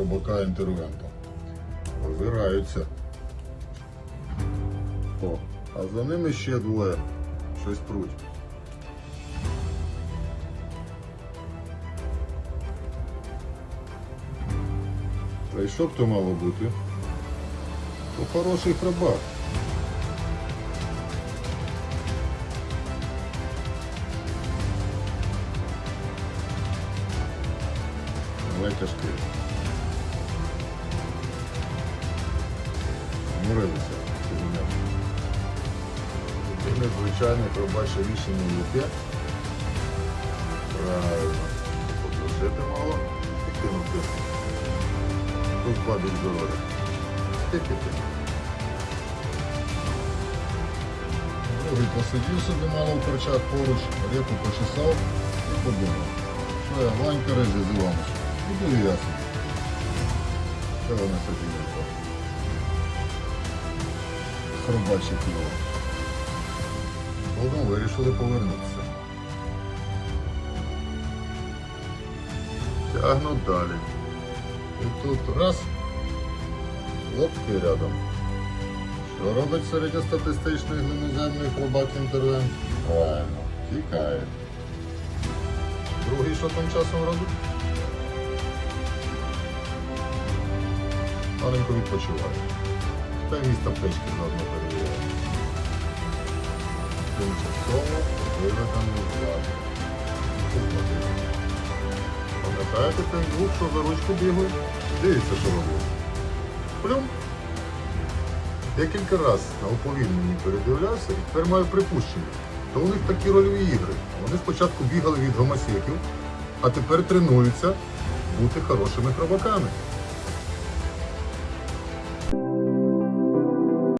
хробака інтервента. Озираються. О, а за ними ще двоє. Щось пруть. Та й що б то мало бути? То хороший хробак. Але тяжкий. Мурилися. Це звичайне пробаче рішення яке. Правильно. Подружити мало кинути. Тут падуть здоров'я. Ти-ти-ти. Другий посидів собі мало в корчах поруч, репу почесав і подумав. Що я Ванька ризі з Іванушем. Іду і я собі. Що вони собі не то? Хробачі кіло. Вирішили повернутися. Тягнуть далі. І тут раз. Лодки рядом. Що робить середньостатистичний глиноземний хробак інтервент? Правильно, тікає. Другий що там часом робить? Маленько відпочиває. Та й місто печки заодно перевіряє. Тимчасово виведений з. Пам'ятаєте тих двох, що за ручку бігають? Дивіться, що робить. Плюм. Я кілька разів на уповільненні передивлявся і тепер маю припущення. То у них такі рольові ігри. Вони спочатку бігали від гомосеків, а тепер тренуються бути хорошими хробаками.